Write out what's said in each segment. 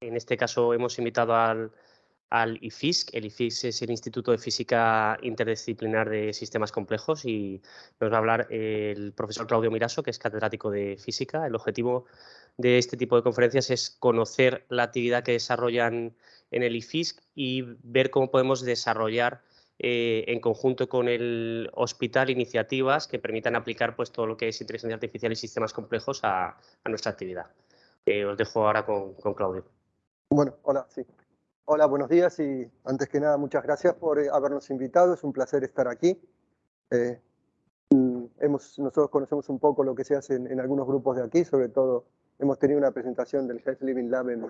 En este caso hemos invitado al, IFISC. El IFISC es el Instituto de Física Interdisciplinar de Sistemas Complejos y nos va a hablar el profesor Claudio Miraso, que es catedrático de Física. El objetivo de este tipo de conferencias es conocer la actividad que desarrollan en el IFISC y ver cómo podemos desarrollar eh, en conjunto con el hospital iniciativas que permitan aplicar pues, todo lo que es inteligencia artificial y sistemas complejos a, nuestra actividad. Eh, os dejo ahora con, con Claudio. Bueno, hola, sí. Hola, buenos días y antes que nada muchas gracias por eh, habernos invitado, es un placer estar aquí. Eh, mm, hemos, nosotros conocemos un poco lo que se hace en, algunos grupos de aquí, sobre todo hemos tenido una presentación del Health Living Lab en,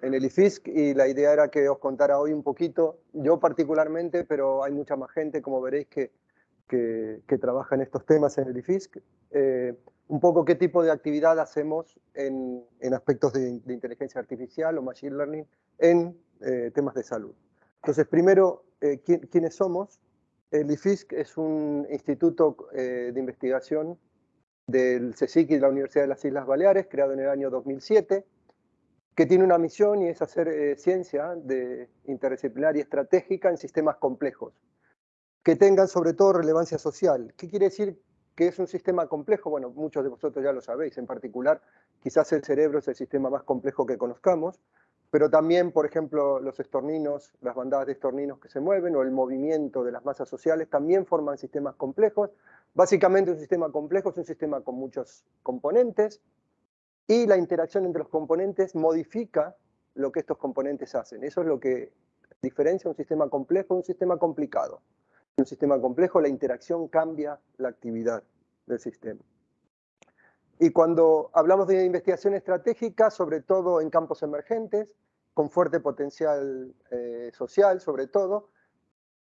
el IFISC y la idea era que os contara hoy un poquito, yo particularmente, pero hay mucha más gente, como veréis, que, que, trabaja en estos temas en el IFISC, eh, un poco qué tipo de actividad hacemos en, en aspectos de, inteligencia artificial o machine learning en eh, temas de salud. Entonces, primero, eh, ¿quiénes somos? El IFISC es un instituto de investigación del CSIC y de la Universidad de las Islas Baleares, creado en el año 2007, que tiene una misión y es hacer ciencia de interdisciplinar y estratégica en sistemas complejos, que tengan sobre todo relevancia social. ¿Qué quiere decir que es un sistema complejo? Bueno, muchos de vosotros ya lo sabéis, en particular, quizás el cerebro es el sistema más complejo que conozcamos, pero también, por ejemplo, los estorninos, las bandadas de estorninos que se mueven o el movimiento de las masas sociales también forman sistemas complejos. Básicamente un sistema complejo es un sistema con muchos componentes y la interacción entre los componentes modifica lo que estos componentes hacen. Eso es lo que diferencia un sistema complejo de un sistema complicado. Un sistema complejo la interacción cambia la actividad del sistema. Y cuando hablamos de investigación estratégica, sobre todo en campos emergentes, con fuerte potencial eh, social sobre todo,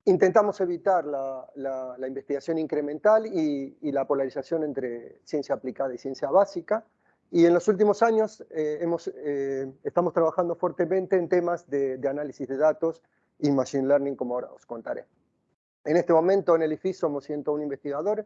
intentamos evitar la, investigación incremental y, la polarización entre ciencia aplicada y ciencia básica. Y en los últimos años eh, hemos, eh, estamos trabajando fuertemente en temas de, de, análisis de datos y machine learning, como ahora os contaré. En este momento en el IFI somos 101 investigadores,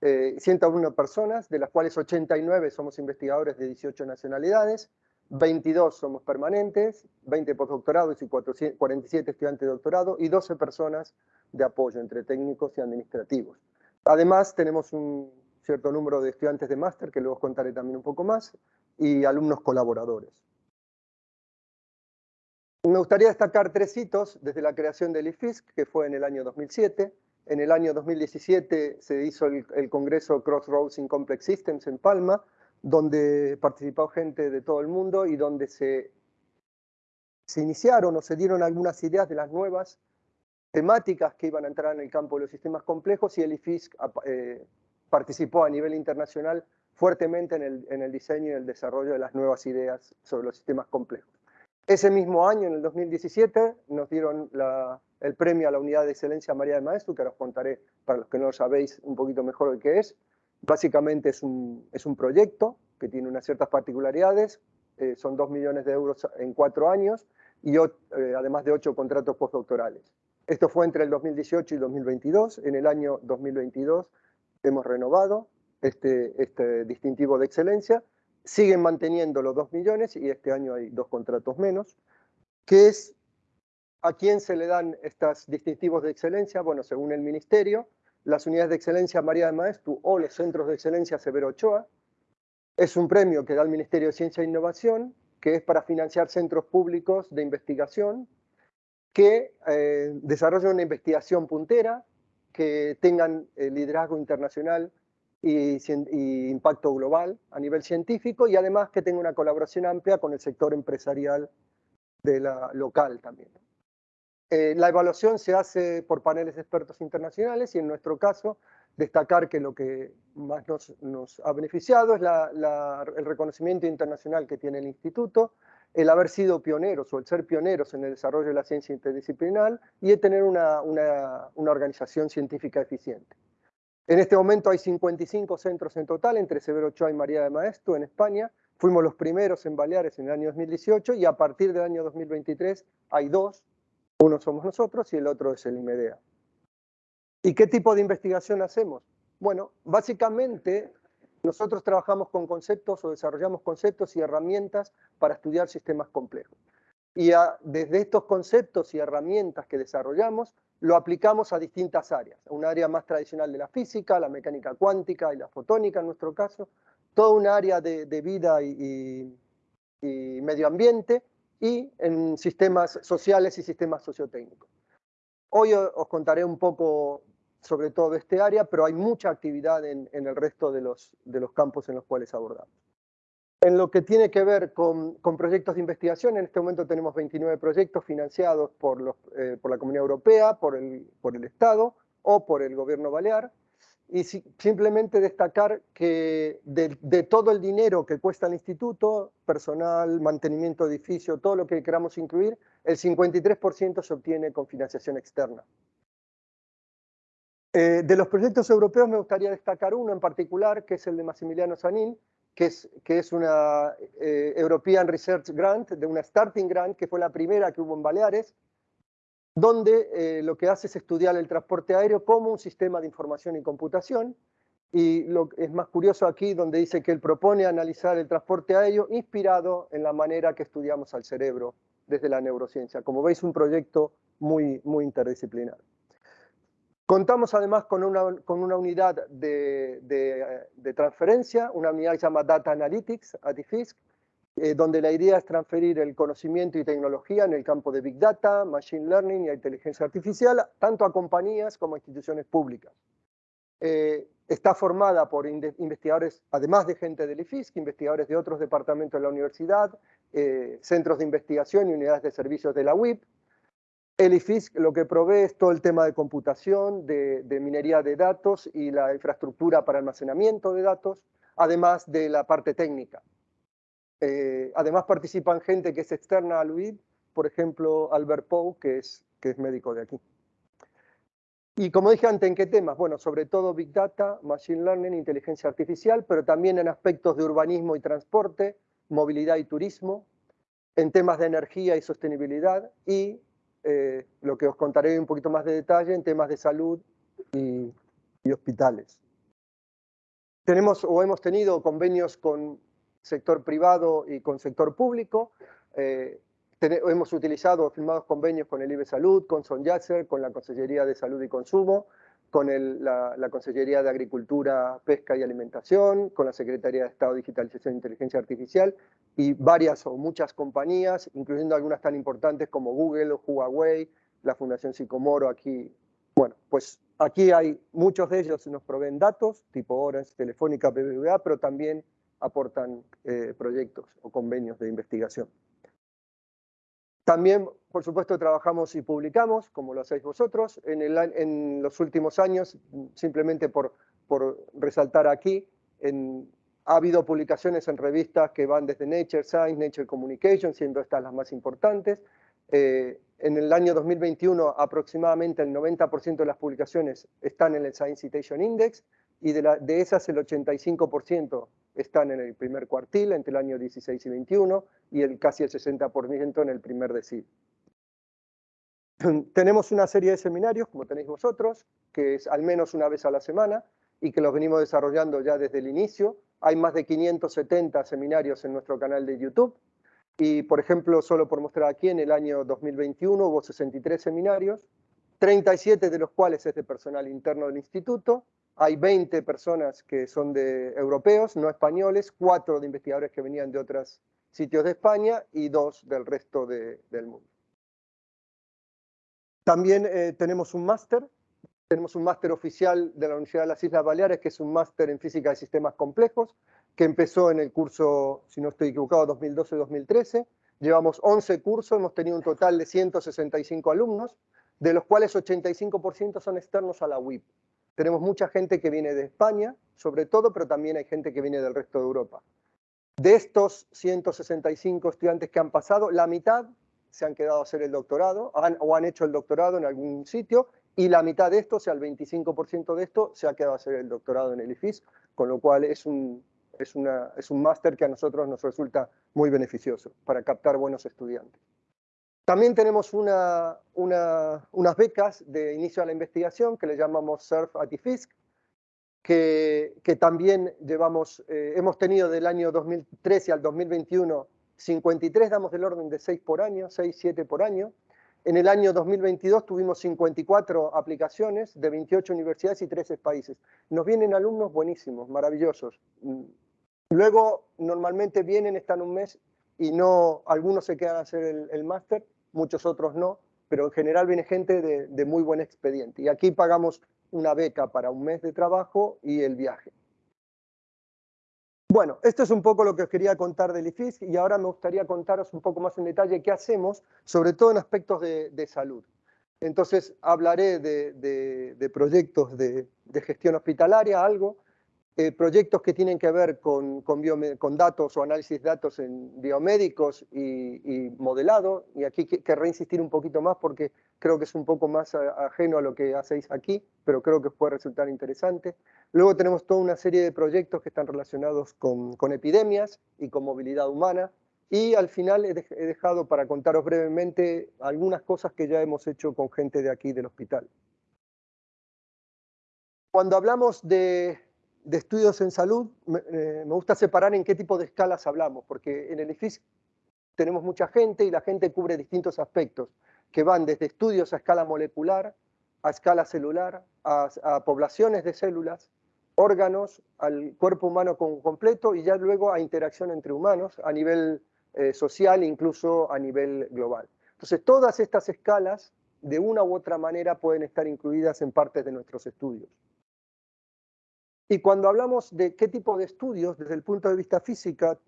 101 eh, personas, de las cuales 89 somos investigadores de 18 nacionalidades, 22 somos permanentes, 20 postdoctorados y 47 estudiantes de doctorado y 12 personas de apoyo entre técnicos y administrativos. Además, tenemos un cierto número de estudiantes de máster, que luego os contaré también un poco más, y alumnos colaboradores. Me gustaría destacar tres hitos desde la creación del IFISC, que fue en el año 2007, en el año 2017 se hizo el, congreso Crossroads in Complex Systems en Palma, donde participó gente de todo el mundo y donde se, iniciaron o se dieron algunas ideas de las nuevas temáticas que iban a entrar en el campo de los sistemas complejos y el IFISC eh, participó a nivel internacional fuertemente en el diseño y el desarrollo de las nuevas ideas sobre los sistemas complejos. Ese mismo año, en el 2017, nos dieron el premio a la unidad de excelencia María de Maestro, que ahora os contaré, para los que no lo sabéis, un poquito mejor de qué es. Básicamente es un, es un proyecto que tiene unas ciertas particularidades, eh, son dos millones de euros en cuatro años, y eh, además de ocho contratos postdoctorales. Esto fue entre el 2018 y 2022. En el año 2022 hemos renovado este, este distintivo de excelencia. Siguen manteniendo los dos millones y este año hay dos contratos menos, que es ¿A quién se le dan estos distintivos de excelencia? Bueno, según el Ministerio, las unidades de excelencia María de Maestro o los centros de excelencia Severo Ochoa. Es un premio que da el Ministerio de Ciencia e Innovación, que es para financiar centros públicos de investigación que eh, desarrollen una investigación puntera, que tengan eh, liderazgo internacional y, impacto global a nivel científico y además que tenga una colaboración amplia con el sector empresarial de la local también. Eh, la evaluación se hace por paneles de expertos internacionales y en nuestro caso destacar que lo que más nos, ha beneficiado es el reconocimiento internacional que tiene el instituto, el haber sido pioneros o el ser pioneros en el desarrollo de la ciencia interdisciplinar y el tener una, organización científica eficiente. En este momento hay 55 centros en total, entre Severo Ochoa y María de Maestro en España. Fuimos los primeros en Baleares en el año 2018 y a partir del año 2023 hay dos uno somos nosotros y el otro es el IMEDEA. ¿Y qué tipo de investigación hacemos? Bueno, básicamente nosotros trabajamos con conceptos o desarrollamos conceptos y herramientas para estudiar sistemas complejos. y desde estos conceptos y herramientas que desarrollamos, lo aplicamos a distintas áreas. Un área más tradicional de la física, la mecánica cuántica y la fotónica en nuestro caso, toda un área de, vida y, medio ambiente y en sistemas sociales y sistemas sociotécnicos. Hoy os contaré un poco sobre todo este área, pero hay mucha actividad en, el resto de de los campos en los cuales abordamos. En lo que tiene que ver con, proyectos de investigación, en este momento tenemos 29 proyectos financiados eh, por la Comunidad Europea, por el, por el Estado o por el Gobierno Balear. Y simplemente destacar que de, todo el dinero que cuesta el instituto, personal, mantenimiento de edificio, todo lo que queramos incluir, el 53% se obtiene con financiación externa. Eh, de los proyectos europeos me gustaría destacar uno en particular, que es el de Massimiliano Sanín, que es, que es una eh, European Research Grant, de una Starting Grant, que fue la primera que hubo en Baleares, donde eh, lo que hace es estudiar el transporte aéreo como un sistema de información y computación. Y lo es más curioso aquí, donde dice que él propone analizar el transporte aéreo inspirado en la manera que estudiamos al cerebro desde la neurociencia. Como veis, un proyecto muy, muy interdisciplinar. Contamos además con una, con una unidad de, de, transferencia, una unidad que se llama Data Analytics, ATIFISC, eh, donde la idea es transferir el conocimiento y tecnología en el campo de Big Data, Machine Learning y inteligencia artificial, tanto a compañías como a instituciones públicas. Eh, está formada por investigadores, además de gente del IFISC, investigadores de otros departamentos de la universidad, eh, centros de investigación y unidades de servicios de la UIP, el IFISC lo que provee es todo el tema de computación, de, minería de datos y la infraestructura para almacenamiento de datos, además de la parte técnica. Eh, además participan gente que es externa al UID, por ejemplo Albert Pou, que es, que es médico de aquí. Y como dije antes, ¿en qué temas? Bueno, sobre todo Big Data, Machine Learning, inteligencia artificial, pero también en aspectos de urbanismo y transporte, movilidad y turismo, en temas de energía y sostenibilidad y eh, lo que os contaré un poquito más de detalle en temas de salud y, hospitales. Tenemos o hemos tenido convenios con sector privado y con sector público. Eh, hemos utilizado, firmados convenios con el IBE Salud, con Son Yasser, con la Consellería de Salud y Consumo, con la, la, Consellería de Agricultura, Pesca y Alimentación, con la Secretaría de Estado de Digitalización e Inteligencia Artificial y varias o muchas compañías, incluyendo algunas tan importantes como Google o Huawei, la Fundación Sicomoro aquí. Bueno, pues aquí hay muchos de ellos nos proveen datos, tipo Orange, Telefónica, BBVA, pero también aportan eh, proyectos o convenios de investigación. También, por supuesto, trabajamos y publicamos, como lo hacéis vosotros. En, los últimos años, simplemente por, resaltar aquí, ha habido publicaciones en revistas que van desde Nature Science, Nature Communication, siendo estas las más importantes. Eh, en el año 2021 aproximadamente el 90% de las publicaciones están en el Science Citation Index y de, la, de esas el 85% están en el primer cuartil entre el año 16 y 21 y el casi el 60% en el primer decil. Tenemos una serie de seminarios, como tenéis vosotros, que es al menos una vez a la semana y que los venimos desarrollando ya desde el inicio. Hay más de 570 seminarios en nuestro canal de YouTube y, por ejemplo, solo por mostrar aquí, en el año 2021 hubo 63 seminarios, 37 de los cuales es de personal interno del instituto hay 20 personas que son de europeos, no españoles, cuatro de investigadores que venían de otros sitios de España y dos del resto del mundo. También eh, tenemos un máster, tenemos un máster oficial de la Universidad de las Islas Baleares, que es un máster en física de sistemas complejos, que empezó en el curso, si no estoy equivocado, 2012-2013. Llevamos 11 cursos, hemos tenido un total de 165 alumnos, de los cuales 85% son externos a la UIP. Tenemos mucha gente que viene de España, sobre todo, pero también hay gente que viene del resto de Europa. De estos 165 estudiantes que han pasado, la mitad se han quedado a hacer el doctorado o han hecho el doctorado en algún sitio y la mitad de esto, o sea, el 25% de esto, se ha quedado a hacer el doctorado en el IFIS, con lo cual es un, es, es un máster que a nosotros nos resulta muy beneficioso para captar buenos estudiantes. También tenemos una, unas becas de inicio a la investigación que le llamamos SURF ATIFISC, que, que también llevamos, eh, hemos tenido del año 2013 al 2021 53 damos del orden de 6 por año, 6, 7 por año. En el año 2022 tuvimos 54 aplicaciones de 28 universidades y 13 países. Nos vienen alumnos buenísimos, maravillosos. Luego, normalmente vienen, están un mes y no, algunos se quedan a hacer el, máster, muchos otros no, pero en general viene gente de, muy buen expediente. Y aquí pagamos una beca para un mes de trabajo y el viaje. Bueno, esto es un poco lo que os quería contar del IFISC y ahora me gustaría contaros un poco más en detalle qué hacemos, sobre todo en aspectos de, salud. Entonces hablaré de, proyectos de, gestión hospitalaria, algo, eh, proyectos que tienen que ver con, con, datos o análisis de datos en biomédicos y, modelado, y aquí querré insistir un poquito más porque creo que es un poco más ajeno a lo que hacéis aquí, pero creo que puede resultar interesante. Luego tenemos toda una serie de proyectos que están relacionados con, con epidemias y con movilidad humana, y al final he, dejado para contaros brevemente algunas cosas que ya hemos hecho con gente de aquí del hospital. Cuando hablamos de de estudios en salud, eh, me, gusta separar en qué tipo de escalas hablamos, porque en el IFIS tenemos mucha gente y la gente cubre distintos aspectos, que van desde estudios a escala molecular, a escala celular, a, poblaciones de células, órganos, al cuerpo humano completo y ya luego a interacción entre humanos a nivel eh, social, incluso a nivel global. Entonces, todas estas escalas, de una u otra manera, pueden estar incluidas en partes de nuestros estudios. Y cuando hablamos de qué tipo de estudios, desde el punto de vista física,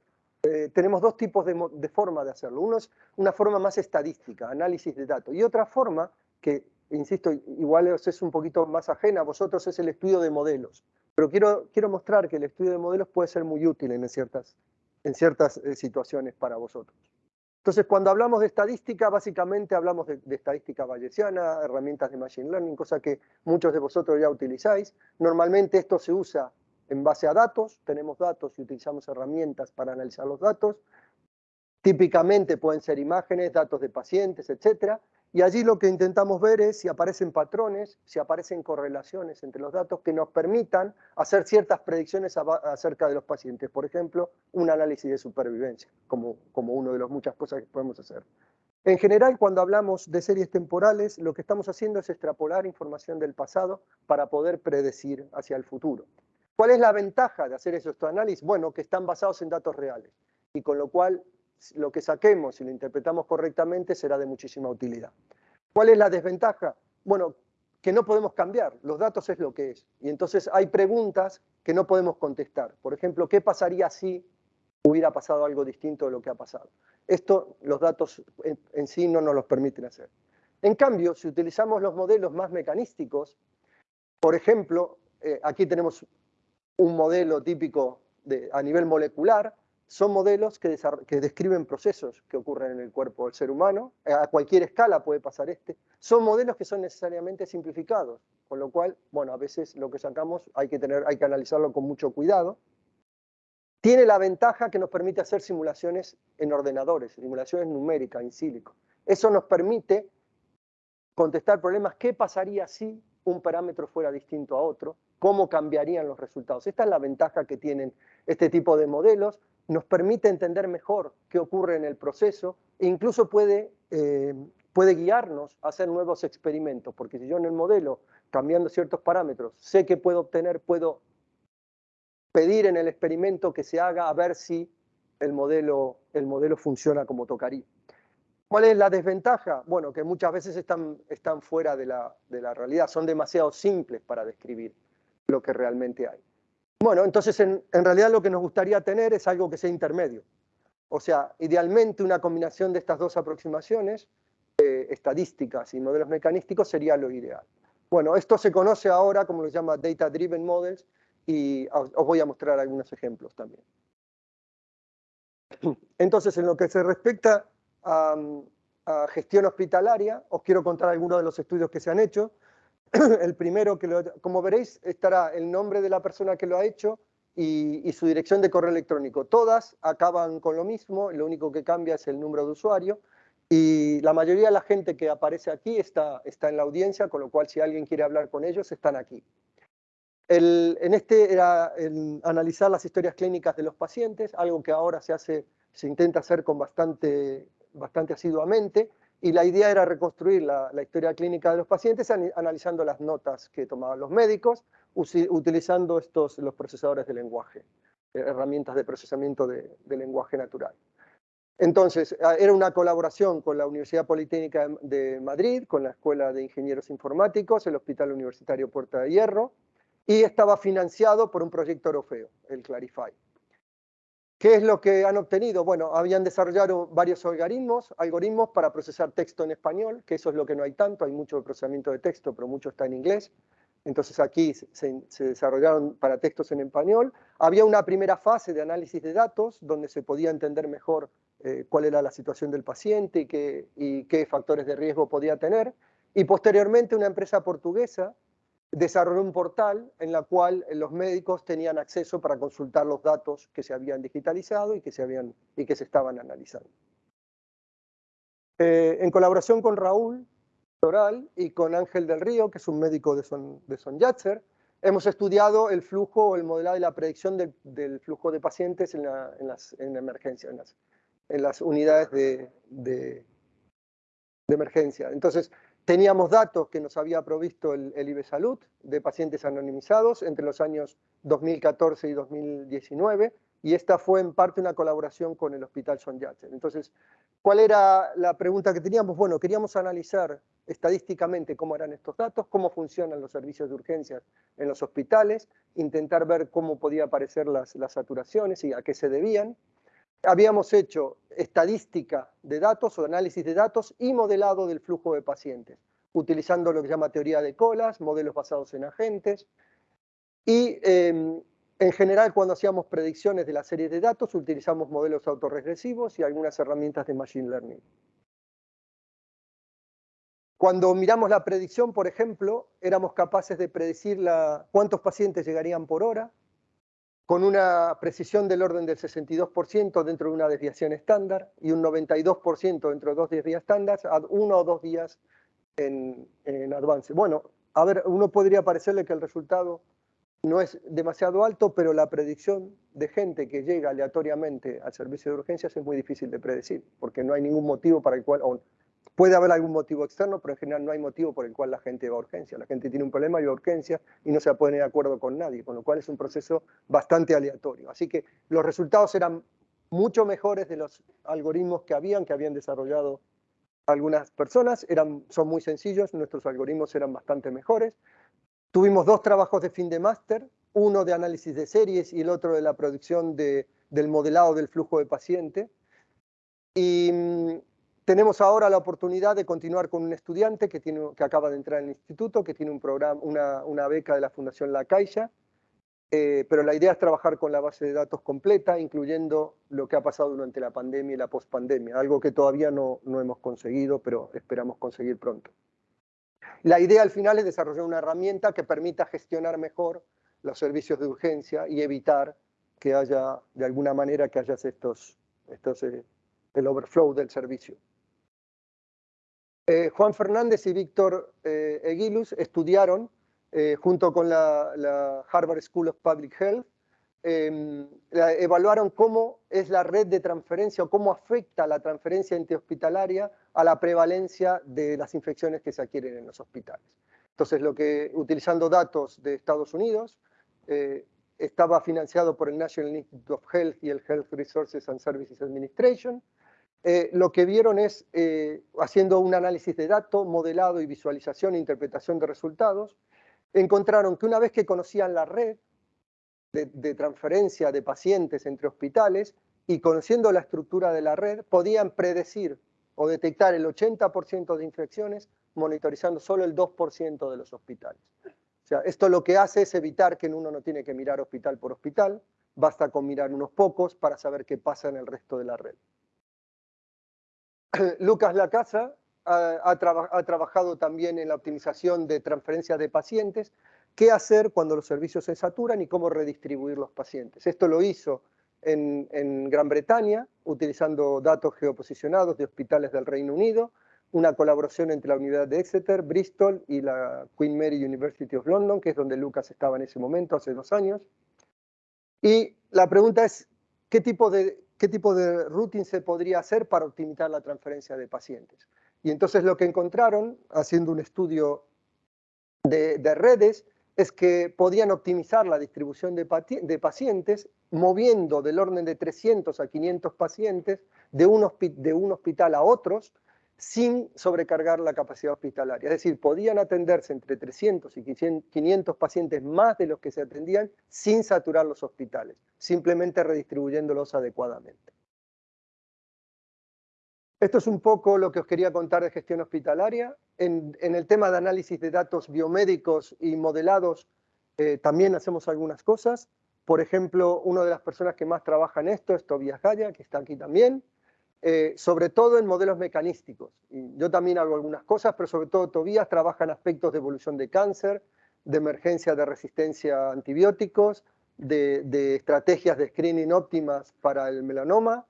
eh, tenemos dos tipos de, forma de hacerlo. Uno es una forma más estadística, análisis de datos, y otra forma que, insisto, igual es un poquito más ajena a vosotros, es el estudio de modelos. Pero quiero, quiero mostrar que el estudio de modelos puede ser muy útil en ciertas, en ciertas eh, situaciones para vosotros. Entonces, cuando hablamos de estadística, básicamente hablamos de, estadística bayesiana, herramientas de Machine Learning, cosa que muchos de vosotros ya utilizáis. Normalmente esto se usa en base a datos, tenemos datos y utilizamos herramientas para analizar los datos. Típicamente pueden ser imágenes, datos de pacientes, etcétera. Y allí lo que intentamos ver es si aparecen patrones, si aparecen correlaciones entre los datos que nos permitan hacer ciertas predicciones acerca de los pacientes. Por ejemplo, un análisis de supervivencia, como, como una de las muchas cosas que podemos hacer. En general, cuando hablamos de series temporales, lo que estamos haciendo es extrapolar información del pasado para poder predecir hacia el futuro. ¿Cuál es la ventaja de hacer esos análisis? Bueno, que están basados en datos reales y con lo cual lo que saquemos y lo interpretamos correctamente será de muchísima utilidad. ¿Cuál es la desventaja? Bueno, que no podemos cambiar, los datos es lo que es. Y entonces hay preguntas que no podemos contestar. Por ejemplo, ¿qué pasaría si hubiera pasado algo distinto de lo que ha pasado? Esto los datos en, sí no nos los permiten hacer. En cambio, si utilizamos los modelos más mecanísticos, por ejemplo, eh, aquí tenemos un modelo típico de, a nivel molecular, son modelos que, describen procesos que ocurren en el cuerpo del ser humano, eh, a cualquier escala puede pasar este, son modelos que son necesariamente simplificados, con lo cual, bueno, a veces lo que sacamos hay que, tener, hay que analizarlo con mucho cuidado. Tiene la ventaja que nos permite hacer simulaciones en ordenadores, simulaciones numéricas, in silico. Eso nos permite contestar problemas, ¿qué pasaría si un parámetro fuera distinto a otro? ¿Cómo cambiarían los resultados? Esta es la ventaja que tienen este tipo de modelos nos permite entender mejor qué ocurre en el proceso e incluso puede, eh, puede guiarnos a hacer nuevos experimentos, porque si yo en el modelo, cambiando ciertos parámetros, sé que puedo obtener, puedo pedir en el experimento que se haga a ver si el modelo, el modelo funciona como tocaría. ¿Cuál es la desventaja? Bueno, que muchas veces están, están fuera de la, de la realidad, son demasiado simples para describir lo que realmente hay. Bueno, entonces en, realidad lo que nos gustaría tener es algo que sea intermedio. O sea, idealmente una combinación de estas dos aproximaciones, eh, estadísticas y modelos mecanísticos, sería lo ideal. Bueno, esto se conoce ahora como lo llama Data Driven Models y os, voy a mostrar algunos ejemplos también. Entonces, en lo que se respecta a, a gestión hospitalaria, os quiero contar algunos de los estudios que se han hecho. el primero, que como veréis, estará el nombre de la persona que lo ha hecho y, su dirección de correo electrónico. Todas acaban con lo mismo, lo único que cambia es el número de usuario y la mayoría de la gente que aparece aquí está, está en la audiencia, con lo cual si alguien quiere hablar con ellos, están aquí. en este era analizar las historias clínicas de los pacientes, algo que ahora se hace se intenta hacer con bastante, bastante asiduamente, y la idea era reconstruir la, historia clínica de los pacientes analizando las notas que tomaban los médicos, utilizando estos, los procesadores de lenguaje, eh, herramientas de procesamiento de, lenguaje natural. Entonces, ah, era una colaboración con la Universidad Politécnica de Madrid, con la Escuela de Ingenieros Informáticos, el Hospital Universitario Puerta de Hierro, y estaba financiado por un proyecto europeo, el Clarify. ¿Qué es lo que han obtenido? Bueno, habían desarrollado varios algoritmos, algoritmos para procesar texto en español, que eso es lo que no hay tanto, hay mucho procesamiento de texto, pero mucho está en inglés. Entonces aquí se, desarrollaron para textos en español. Había una primera fase de análisis de datos, donde se podía entender mejor eh, cuál era la situación del paciente y qué, y qué factores de riesgo podía tener. Y posteriormente una empresa portuguesa desarrolló un portal en la cual los médicos tenían acceso para consultar los datos que se habían digitalizado y que se, habían, y que se estaban analizando. Eh, en colaboración con Raúl Toral y con Ángel del Río, que es un médico de Son, de hemos estudiado el flujo o el modelado y la predicción del, flujo de pacientes en, las en las, unidades de, de, de emergencia. Entonces, Teníamos datos que nos había provisto el, el Salud de pacientes anonimizados entre los años 2014 y 2019 y esta fue en parte una colaboración con el Hospital Son Yatsen. Entonces, ¿cuál era la pregunta que teníamos? Bueno, queríamos analizar estadísticamente cómo eran estos datos, cómo funcionan los servicios de urgencias en los hospitales, intentar ver cómo podía aparecer las, las saturaciones y a qué se debían. Habíamos hecho estadística de datos o análisis de datos y modelado del flujo de pacientes, utilizando lo que se llama teoría de colas, modelos basados en agentes. Y em, en general, cuando hacíamos predicciones de la serie de datos, utilizamos modelos autorregresivos y algunas herramientas de Machine Learning. Cuando miramos la predicción, por ejemplo, éramos capaces de predecir cuántos pacientes llegarían por hora, con una precisión del orden del 62% dentro de una desviación estándar y un 92% dentro de dos días estándar, uno o dos días en, en avance. Bueno, a ver, uno podría parecerle que el resultado no es demasiado alto, pero la predicción de gente que llega aleatoriamente al servicio de urgencias es muy difícil de predecir, porque no hay ningún motivo para el cual, Puede haber algún motivo externo, pero en general no hay motivo por el cual la gente va a urgencia. La gente tiene un problema y va a urgencia y no se pone de acuerdo con nadie, con lo cual es un proceso bastante aleatorio. Así que los resultados eran mucho mejores de los algoritmos que habían, que habían desarrollado algunas personas. Eran, son muy sencillos, nuestros algoritmos eran bastante mejores. Tuvimos dos trabajos de fin de máster, uno de análisis de series y el otro de la producción de, del modelado del flujo de paciente. Y mm, tenemos ahora la oportunidad de continuar con un estudiante que, acaba de entrar en el instituto, que tiene un programa, una, beca de la Fundación La Caixa, eh, pero la idea es trabajar con la base de datos completa, incluyendo lo que ha pasado durante la pandemia y la pospandemia, algo que todavía no, hemos conseguido, pero esperamos conseguir pronto. La idea al final es desarrollar una herramienta que permita gestionar mejor los servicios de urgencia y evitar que haya, de alguna manera, que haya estos eh, el overflow del servicio. Eh, Juan Fernández y Víctor eh, estudiaron, eh, junto con la, Harvard School of Public Health, em, evaluaron cómo es la red de transferencia o cómo afecta la transferencia interhospitalaria a la prevalencia de las infecciones que se adquieren en los hospitales. Entonces, lo que, utilizando datos de Estados Unidos, estaba financiado por el National Institute of Health y el Health Resources and Services Administration, eh, lo que vieron es, eh, haciendo un análisis de datos, modelado y visualización e interpretación de resultados, encontraron que una vez que conocían la red de, transferencia de pacientes entre hospitales y conociendo la estructura de la red, podían predecir o detectar el 80% de infecciones monitorizando solo el 2% de los hospitales. O sea, esto lo que hace es evitar que uno no tiene que mirar hospital por hospital, basta con mirar unos pocos para saber qué pasa en el resto de la red. Lucas Lacasa ha, trabajado también en la optimización de transferencia de pacientes, qué hacer cuando los servicios se saturan y cómo redistribuir los pacientes. Esto lo hizo en, en Gran Bretaña, utilizando datos geoposicionados de hospitales del Reino Unido, una colaboración entre la Universidad de Exeter, Bristol y la Queen Mary University of London, que es donde Lucas estaba en ese momento, hace dos años. Y la pregunta es, ¿qué tipo de qué tipo de routing se podría hacer para optimizar la transferencia de pacientes. Y entonces lo que encontraron, haciendo un estudio de, redes, es que podían optimizar la distribución de, pacientes moviendo del orden de 300 a 500 pacientes de un, hospital a otros sin sobrecargar la capacidad hospitalaria. Es decir, podían atenderse entre 300 y 500 pacientes más de los que se atendían sin saturar los hospitales, simplemente redistribuyéndolos adecuadamente. Esto es un poco lo que os quería contar de gestión hospitalaria. En, el tema de análisis de datos biomédicos y modelados eh, también hacemos algunas cosas. Por ejemplo, una de las personas que más trabaja en esto es Tobias Gaya, que está aquí también. Eh, sobre todo en modelos mecanísticos. yo también hago algunas cosas, pero sobre todo Tobías trabaja en aspectos de evolución de cáncer, de emergencia de resistencia a antibióticos, de, estrategias de screening óptimas para el melanoma,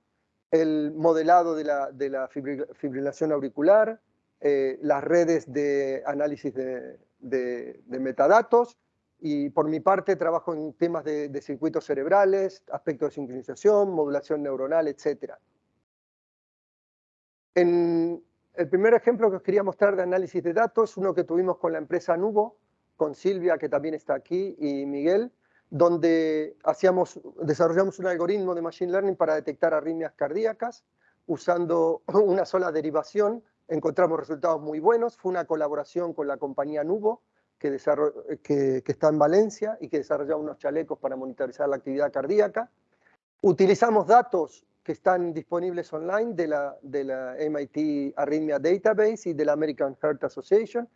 el modelado de la, fibrilación auricular, eh, las redes de análisis de, metadatos, y por mi parte trabajo en temas de, circuitos cerebrales, aspectos de sincronización, modulación neuronal, etcétera. El primer ejemplo que os quería mostrar de análisis de datos, uno que tuvimos con la empresa Nubo, con Silvia, que también está aquí, y Miguel, donde hacíamos, desarrollamos un algoritmo de Machine Learning para detectar arritmias cardíacas, usando una sola derivación, encontramos resultados muy buenos, fue una colaboración con la compañía Nubo, que está en Valencia y que desarrollaba unos chalecos para monitorizar la actividad cardíaca. Utilizamos datos que están disponibles online de la, de la MIT Arrhythmia Database y de la American Heart Association.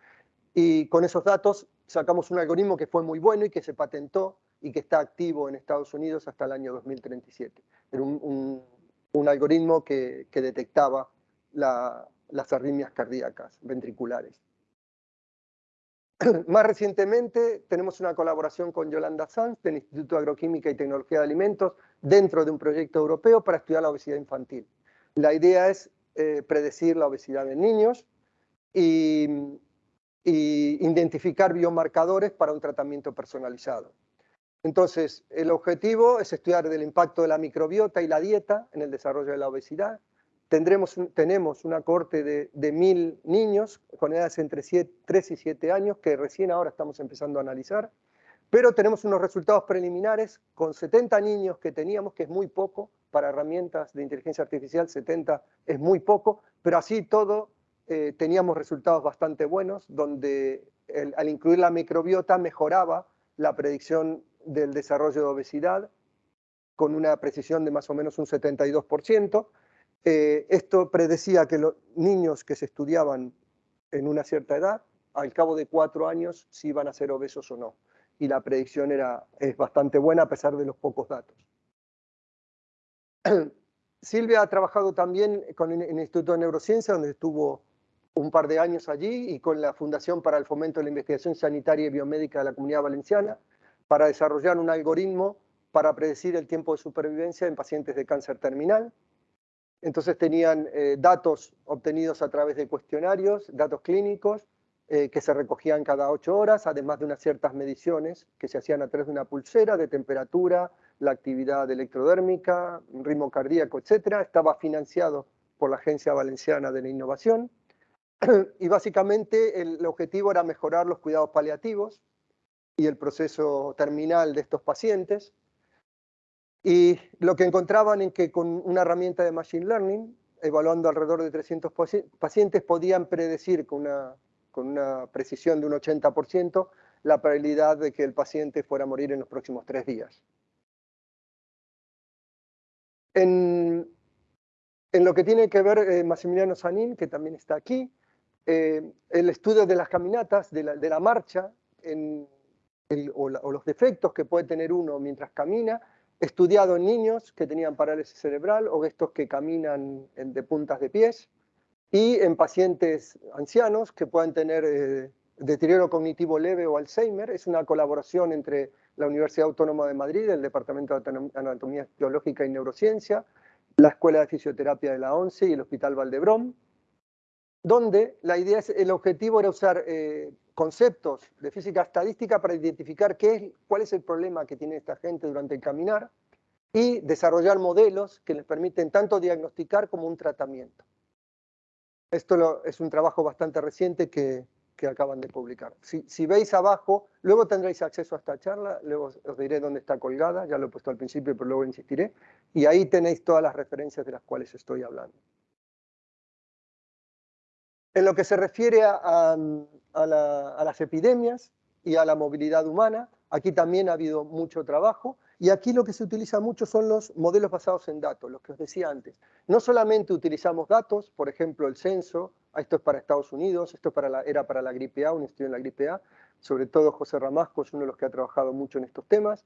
Y con esos datos sacamos un algoritmo que fue muy bueno y que se patentó y que está activo en Estados Unidos hasta el año 2037. Era un, un, algoritmo que, que detectaba las arritmias cardíacas ventriculares. Más recientemente tenemos una colaboración con Yolanda Sanz del Instituto de Agroquímica y Tecnología de Alimentos dentro de un proyecto europeo para estudiar la obesidad infantil. La idea es eh, predecir la obesidad en niños y, identificar biomarcadores para un tratamiento personalizado. Entonces, el objetivo es estudiar el impacto de la microbiota y la dieta en el desarrollo de la obesidad. Tendremos, tenemos una corte de, de mil niños con edades entre 3 y 7 años que recién ahora estamos empezando a analizar pero tenemos unos resultados preliminares con 70 niños que teníamos, que es muy poco, para herramientas de inteligencia artificial 70 es muy poco, pero así todo eh, teníamos resultados bastante buenos, donde al incluir la microbiota mejoraba la predicción del desarrollo de obesidad con una precisión de más o menos un 72%. Eh, esto predecía que los niños que se estudiaban en una cierta edad, al cabo de cuatro años, si iban a ser obesos o no y la predicción era, es bastante buena a pesar de los pocos datos. Silvia ha trabajado también con el Instituto de Neurociencia, donde estuvo un par de años allí, y con la Fundación para el Fomento de la Investigación Sanitaria y Biomédica de la Comunidad Valenciana, para desarrollar un algoritmo para predecir el tiempo de supervivencia en pacientes de cáncer terminal. Entonces tenían eh, datos obtenidos a través de cuestionarios, datos clínicos, eh, que se recogían cada ocho horas, además de unas ciertas mediciones que se hacían a través de una pulsera de temperatura, la actividad electrodérmica, ritmo cardíaco, etc. Estaba financiado por la Agencia Valenciana de la Innovación y básicamente el, objetivo era mejorar los cuidados paliativos y el proceso terminal de estos pacientes. Y lo que encontraban en que con una herramienta de Machine Learning, evaluando alrededor de 300 pacientes, podían predecir con una con una precisión de un 80% la probabilidad de que el paciente fuera a morir en los próximos tres días. En, lo que tiene que ver eh, Massimiliano Sanín, que también está aquí, eh, el estudio de las caminatas, de la, marcha, o, los defectos que puede tener uno mientras camina, estudiado en niños que tenían parálisis cerebral o estos que caminan de puntas de pies, y en pacientes ancianos que puedan tener eh, deterioro cognitivo leve o Alzheimer. Es una colaboración entre la Universidad Autónoma de Madrid, el Departamento de Anatomía Biológica y Neurociencia, la Escuela de Fisioterapia de la ONCE y el Hospital Valdebrón, donde la idea es, el objetivo era usar eh, conceptos de física estadística para identificar qué es, cuál es el problema que tiene esta gente durante el caminar y desarrollar modelos que les permiten tanto diagnosticar como un tratamiento. Esto es un trabajo bastante reciente que, acaban de publicar. Si, veis abajo, luego tendréis acceso a esta charla, luego os diré dónde está colgada, ya lo he puesto al principio, pero luego insistiré, y ahí tenéis todas las referencias de las cuales estoy hablando. En lo que se refiere a, las epidemias y a la movilidad humana, aquí también ha habido mucho trabajo, y aquí lo que se utiliza mucho son los modelos basados en datos, los que os decía antes. No solamente utilizamos datos, por ejemplo, el censo, esto es para Estados Unidos, esto era para la gripe A, un estudio en la gripe A, sobre todo José Ramasco es uno de los que ha trabajado mucho en estos temas.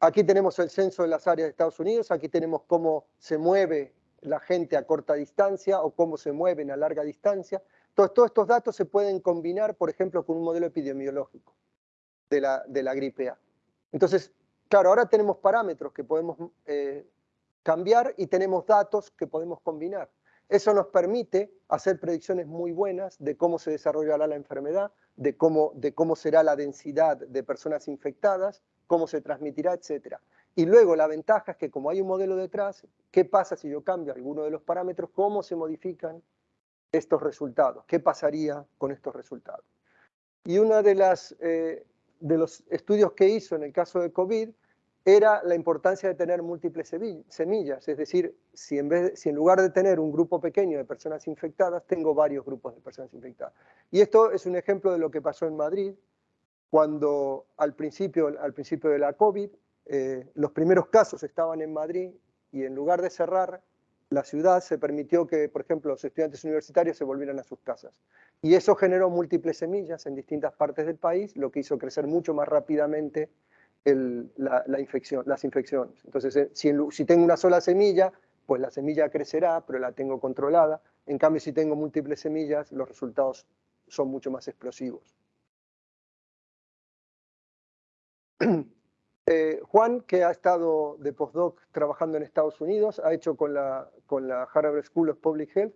Aquí tenemos el censo de las áreas de Estados Unidos, aquí tenemos cómo se mueve la gente a corta distancia o cómo se mueven a larga distancia. Entonces, todos estos datos se pueden combinar, por ejemplo, con un modelo epidemiológico de la, de la gripe A. Entonces, claro, ahora tenemos parámetros que podemos eh, cambiar y tenemos datos que podemos combinar. Eso nos permite hacer predicciones muy buenas de cómo se desarrollará la enfermedad, de cómo, de cómo será la densidad de personas infectadas, cómo se transmitirá, etc. Y luego la ventaja es que como hay un modelo detrás, ¿qué pasa si yo cambio alguno de los parámetros? ¿Cómo se modifican estos resultados? ¿Qué pasaría con estos resultados? Y uno de, las, eh, de los estudios que hizo en el caso de COVID era la importancia de tener múltiples semillas, es decir, si en, vez si en lugar de tener un grupo pequeño de personas infectadas, tengo varios grupos de personas infectadas. Y esto es un ejemplo de lo que pasó en Madrid, cuando al principio, al principio de la COVID, eh, los primeros casos estaban en Madrid y en lugar de cerrar la ciudad se permitió que, por ejemplo, los estudiantes universitarios se volvieran a sus casas. Y eso generó múltiples semillas en distintas partes del país, lo que hizo crecer mucho más rápidamente la, infección, las infecciones. Entonces, eh, si, si tengo una sola semilla, pues la semilla crecerá, pero la tengo controlada. En cambio, si tengo múltiples semillas, los resultados son mucho más explosivos. Eh, Juan, que ha estado de postdoc trabajando en Estados Unidos, ha hecho con la, Harvard School of Public Health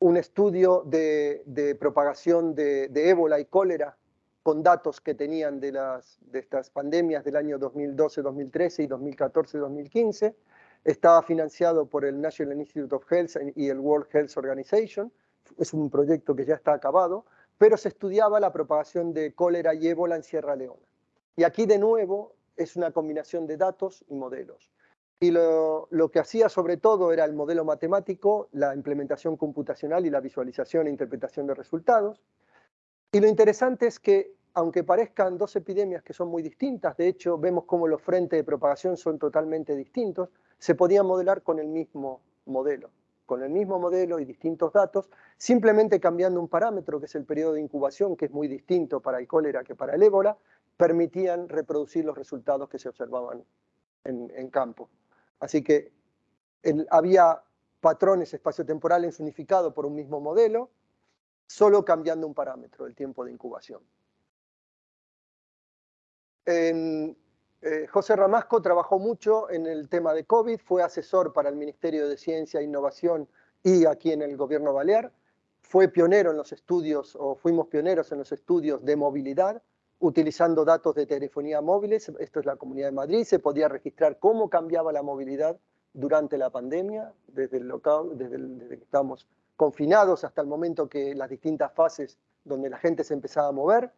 un estudio de, propagación de, de ébola y cólera con datos que tenían de, de estas pandemias del año 2012, 2013 y 2014, 2015. Estaba financiado por el National Institute of Health y el World Health Organization. Es un proyecto que ya está acabado, pero se estudiaba la propagación de cólera y ébola en Sierra Leona. Y aquí de nuevo es una combinación de datos y modelos. Y lo, lo, que hacía sobre todo era el modelo matemático, la implementación computacional y la visualización e interpretación de resultados. Y lo interesante es que aunque parezcan dos epidemias que son muy distintas, de hecho vemos cómo los frentes de propagación son totalmente distintos, se podían modelar con el mismo modelo, con el mismo modelo y distintos datos, simplemente cambiando un parámetro que es el periodo de incubación, que es muy distinto para el cólera que para el ébola, permitían reproducir los resultados que se observaban en, campo. Así que había patrones espaciotemporales unificados por un mismo modelo, solo cambiando un parámetro, el tiempo de incubación. Eh, José Ramasco trabajó mucho en el tema de COVID, fue asesor para el Ministerio de Ciencia e Innovación y aquí en el gobierno balear. Fue pionero en los estudios, o fuimos pioneros en los estudios de movilidad, utilizando datos de telefonía móviles. Esto es la Comunidad de Madrid. Se podía registrar cómo cambiaba la movilidad durante la pandemia, desde, el local, desde, desde que estábamos confinados hasta el momento que las distintas fases donde la gente se empezaba a mover.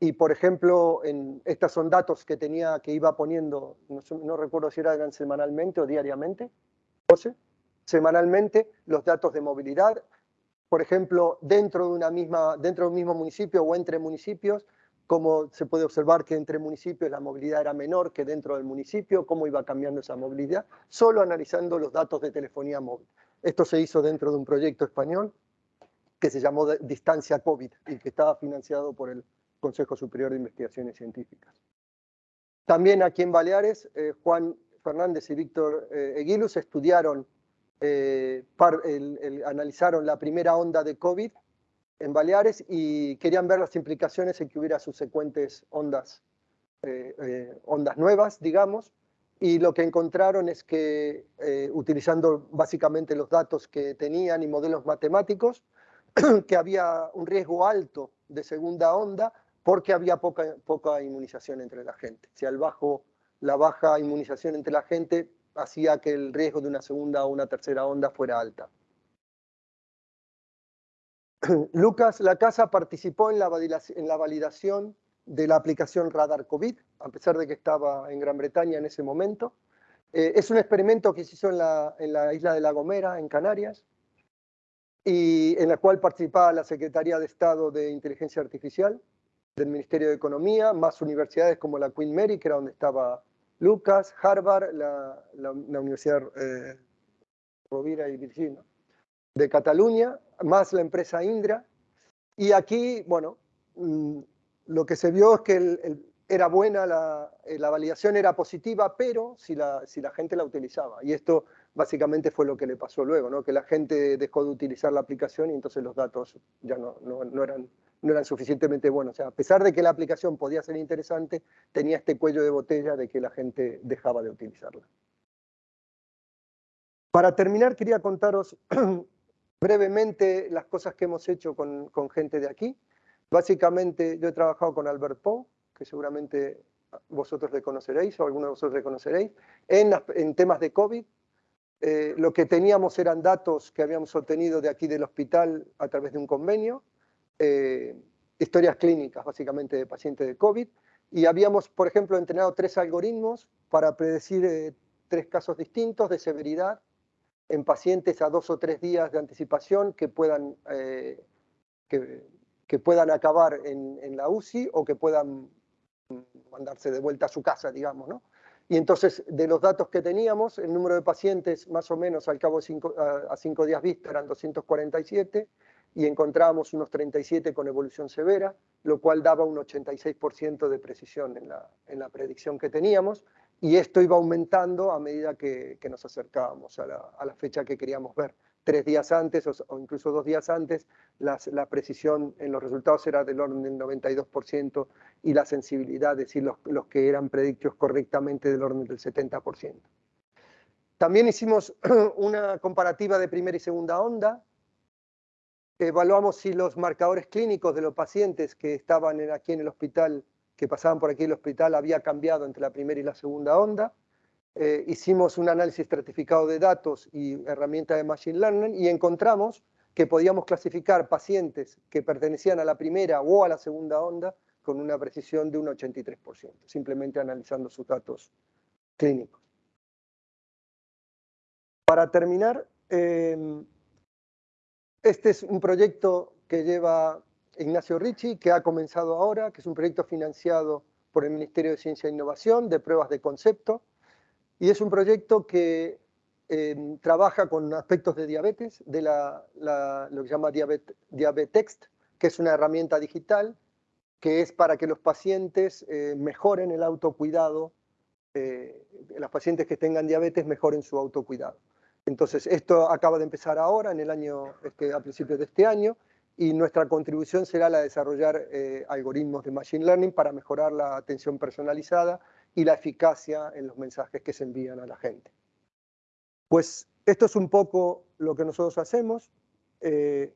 Y, por ejemplo, en, estos son datos que tenía, que iba poniendo, no, recuerdo si eran semanalmente o diariamente, semanalmente los datos de movilidad, por ejemplo, dentro de, una misma, dentro de un mismo municipio o entre municipios, cómo se puede observar que entre municipios la movilidad era menor que dentro del municipio, cómo iba cambiando esa movilidad, solo analizando los datos de telefonía móvil. Esto se hizo dentro de un proyecto español que se llamó Distancia COVID y que estaba financiado por el Consejo Superior de Investigaciones Científicas. También aquí en Baleares, eh, Juan Fernández y Víctor eh, Eguilus estudiaron, eh, analizaron la primera onda de COVID en Baleares y querían ver las implicaciones en que hubiera subsecuentes ondas, ondas nuevas, digamos, y lo que encontraron es que, utilizando básicamente los datos que tenían y modelos matemáticos, que había un riesgo alto de segunda onda, porque había poca, poca inmunización entre la gente. Si al bajo, la baja inmunización entre la gente hacía que el riesgo de una segunda o una tercera onda fuera alta. Lucas La Casa participó en la, validación de la aplicación Radar COVID, a pesar de que estaba en Gran Bretaña en ese momento. Eh, es un experimento que se hizo en la, la, isla de La Gomera, en Canarias, y en la cual participaba la Secretaría de Estado de Inteligencia Artificial del Ministerio de Economía, más universidades como la Queen Mary, que era donde estaba Lucas, Harvard, la, la, Universidad eh, Rovira y Virginia, de Cataluña, más la empresa Indra. Y aquí, bueno, mm, lo que se vio es que era buena, la, eh, la, validación era positiva, pero si la, si la gente la utilizaba. Y esto básicamente fue lo que le pasó luego, ¿no? que la gente dejó de utilizar la aplicación y entonces los datos ya no, no, no, eran, no eran suficientemente buenos. O sea, a pesar de que la aplicación podía ser interesante, tenía este cuello de botella de que la gente dejaba de utilizarla. Para terminar, quería contaros brevemente las cosas que hemos hecho con, con gente de aquí. Básicamente, yo he trabajado con Albert Poe, que seguramente vosotros le conoceréis o alguno de vosotros le conoceréis, en, en temas de COVID, eh, lo que teníamos eran datos que habíamos obtenido de aquí del hospital a través de un convenio, eh, historias clínicas básicamente de pacientes de COVID, y habíamos, por ejemplo, entrenado tres algoritmos para predecir eh, tres casos distintos de severidad en pacientes a dos o tres días de anticipación que puedan, que, que, puedan acabar en, en, la UCI o que puedan mandarse de vuelta a su casa, digamos, ¿no? Y entonces, de los datos que teníamos, el número de pacientes más o menos al cabo de cinco, a, cinco días vista eran 247 y encontrábamos unos 37 con evolución severa, lo cual daba un 86% de precisión en la, en la, predicción que teníamos y esto iba aumentando a medida que, nos acercábamos a la, fecha que queríamos ver tres días antes o, incluso dos días antes, la precisión en los resultados era del orden del 92% y la sensibilidad, es decir, los, los que eran predictos correctamente del orden del 70%. También hicimos una comparativa de primera y segunda onda. Evaluamos si los marcadores clínicos de los pacientes que estaban aquí en el hospital, que pasaban por aquí el hospital, había cambiado entre la primera y la segunda onda. Eh, hicimos un análisis estratificado de datos y herramienta de Machine Learning y encontramos que podíamos clasificar pacientes que pertenecían a la primera o a la segunda onda con una precisión de un 83%, simplemente analizando sus datos clínicos. Para terminar, em, este es un proyecto que lleva Ignacio Ricci, que ha comenzado ahora, que es un proyecto financiado por el Ministerio de Ciencia e Innovación de pruebas de concepto, y es un proyecto que eh, trabaja con aspectos de diabetes, de la, lo que se llama Diabetext, que es una herramienta digital que es para que los pacientes eh, mejoren el autocuidado, eh, los pacientes que tengan diabetes mejoren su autocuidado. Entonces, esto acaba de empezar ahora, en el año, este, a principios de este año, y nuestra contribución será la de desarrollar algoritmos de Machine Learning para mejorar la atención personalizada y la eficacia en los mensajes que se envían a la gente. Pues esto es un poco lo que nosotros hacemos. Eh,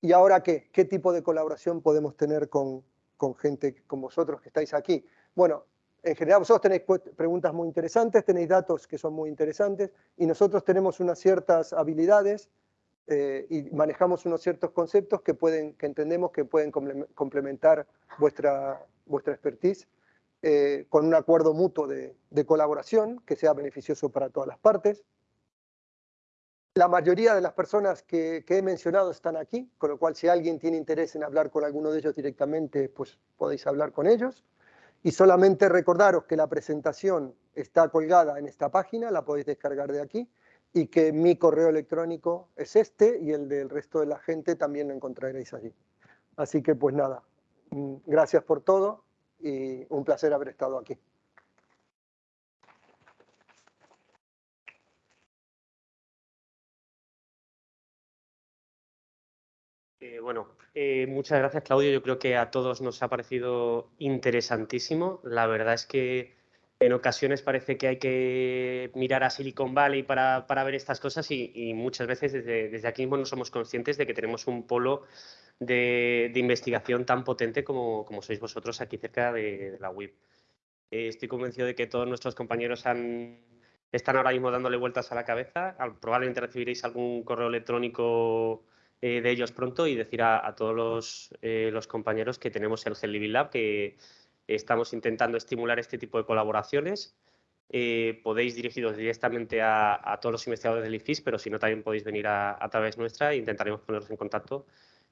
¿Y ahora qué? ¿Qué tipo de colaboración podemos tener con, con gente como vosotros que estáis aquí? Bueno, en general vosotros tenéis preguntas muy interesantes, tenéis datos que son muy interesantes y nosotros tenemos unas ciertas habilidades eh, y manejamos unos ciertos conceptos que, pueden, que entendemos que pueden complementar vuestra, vuestra expertise eh, con un acuerdo mutuo de, colaboración que sea beneficioso para todas las partes. La mayoría de las personas que, he mencionado están aquí, con lo cual si alguien tiene interés en hablar con alguno de ellos directamente, pues podéis hablar con ellos. Y solamente recordaros que la presentación está colgada en esta página, la podéis descargar de aquí, y que mi correo electrónico es este y el del resto de la gente también lo encontraréis allí. Así que pues nada, mm, gracias por todo y un placer haber estado aquí. Eh, bueno, eh, muchas gracias Claudio. Yo creo que a todos nos ha parecido interesantísimo. La verdad es que en ocasiones parece que hay que mirar a Silicon Valley para, para ver estas cosas y, muchas veces desde, desde, aquí mismo no somos conscientes de que tenemos un polo de, investigación tan potente como, como sois vosotros aquí cerca de, la web. Eh, estoy convencido de que todos nuestros compañeros están ahora mismo dándole vueltas a la cabeza. Probablemente recibiréis algún correo electrónico eh, de ellos pronto y decir a, todos los, eh, los, compañeros que tenemos el Gel Living Lab, que estamos intentando estimular este tipo de colaboraciones. podéis dirigiros directamente a, todos los investigadores del IFIS, pero si no, también podéis venir a, través nuestra e intentaremos poneros en contacto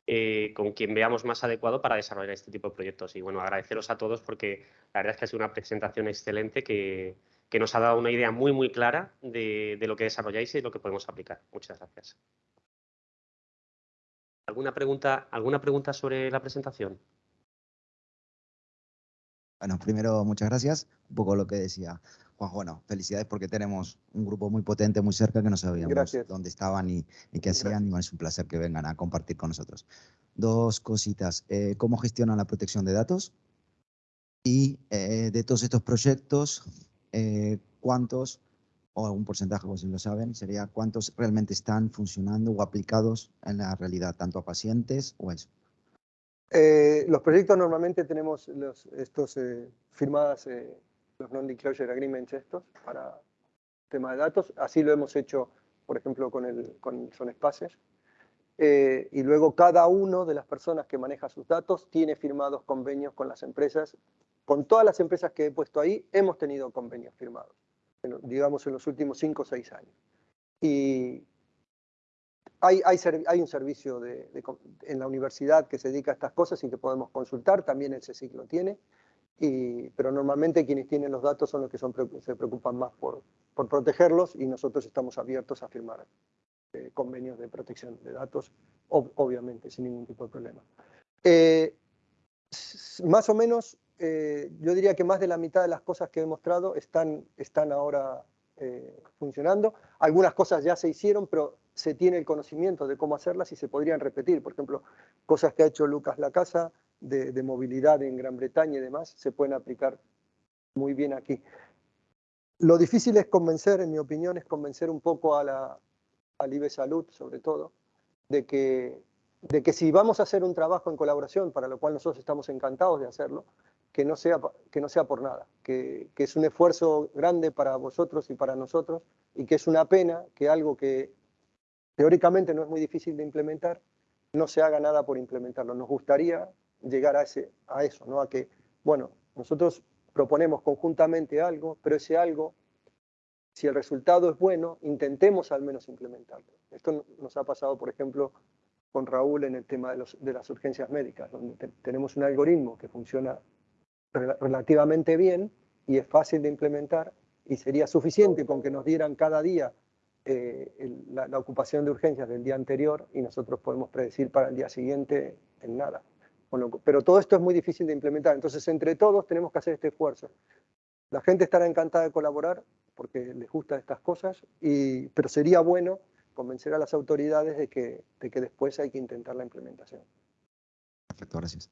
eh, con quien veamos más adecuado para desarrollar este tipo de proyectos. Y bueno, agradeceros a todos porque la verdad es que ha sido una presentación excelente que, nos ha dado una idea muy, muy clara de, lo que desarrolláis y lo que podemos aplicar. Muchas gracias. ¿Alguna pregunta, ¿Alguna pregunta sobre la presentación? Bueno, primero, muchas gracias. Un poco lo que decía Juan, bueno, felicidades porque tenemos un grupo muy potente, muy cerca, que no sabíamos dónde estaban y, qué hacían. Y es un placer que vengan a compartir con nosotros. Dos cositas. Eh, ¿Cómo gestionan la protección de datos? Y eh, de todos estos proyectos, eh, ¿cuántos, o algún porcentaje, si lo saben, sería cuántos realmente están funcionando o aplicados en la realidad, tanto a pacientes o eso? Los proyectos normalmente tenemos los, estos firmadas los non-disclosure agreements estos para tema de datos. Así lo hemos hecho, por ejemplo, con, el, con Sonespaces. Eh, y luego cada uno de las personas que maneja sus datos tiene firmados convenios con las empresas. Con todas las empresas que he puesto ahí, hemos tenido convenios firmados, digamos en los últimos cinco o seis años. Y hay, hay, hay un servicio de, en la universidad que se dedica a estas cosas y que podemos consultar, también el CSIC lo tiene pero normalmente quienes tienen los datos son los que se preocupan más por, protegerlos y nosotros estamos abiertos a firmar eh, convenios de protección de datos, obviamente, sin ningún tipo de problema. Eh, más o menos, eh, yo diría que más de la mitad de las cosas que he mostrado están, están ahora funcionando. Algunas cosas ya se hicieron, pero se tiene el conocimiento de cómo hacerlas y se podrían repetir. Por ejemplo, cosas que ha hecho Lucas Lacasa, de, movilidad en Gran Bretaña y demás se pueden aplicar muy bien aquí. Lo difícil es convencer, en mi opinión, es convencer un poco a la, al IBE Salud, sobre todo, de que, de que si vamos a hacer un trabajo en colaboración, para lo cual nosotros estamos encantados de hacerlo, que no sea, que no sea por nada, que, que es un esfuerzo grande para vosotros y para nosotros, y que es una pena que algo que teóricamente no es muy difícil de implementar, no se haga nada por implementarlo. Nos gustaría llegar a, ese, a eso, ¿no? a que, bueno, nosotros proponemos conjuntamente algo, pero ese algo, si el resultado es bueno, intentemos al menos implementarlo. Esto nos ha pasado, por ejemplo, con Raúl en el tema de, los, de las urgencias médicas, donde tenemos un algoritmo que funciona relativamente bien y es fácil de implementar y sería suficiente con que nos dieran cada día eh, la, la, ocupación de urgencias del día anterior y nosotros podemos predecir para el día siguiente en nada pero todo esto es muy difícil de implementar, entonces entre todos tenemos que hacer este esfuerzo. La gente estará encantada de colaborar porque les gustan estas cosas, y, pero sería bueno convencer a las autoridades de que, de que después hay que intentar la implementación. Perfecto, gracias.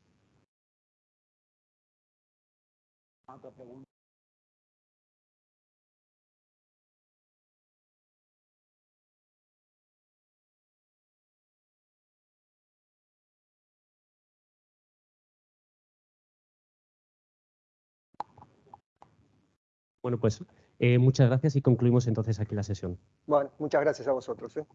Bueno, pues eh, muchas gracias y concluimos entonces aquí la sesión. Bueno, muchas gracias a vosotros. ¿eh?